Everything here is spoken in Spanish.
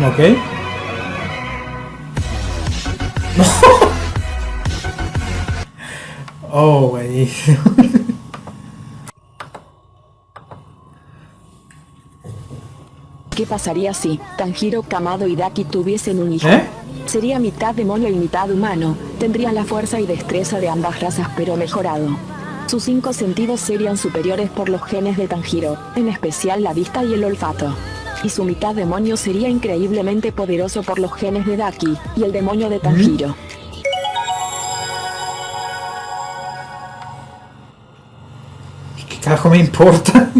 Ok. Oh, buenísimo. ¿Qué pasaría si Tanjiro, Kamado y Daki tuviesen un hijo? ¿Eh? Sería mitad demonio y mitad humano. Tendría la fuerza y destreza de ambas razas pero mejorado. Sus cinco sentidos serían superiores por los genes de Tanjiro, en especial la vista y el olfato. Y su mitad demonio sería increíblemente poderoso por los genes de Daki, y el demonio de Tanjiro. ¿Qué carajo me importa?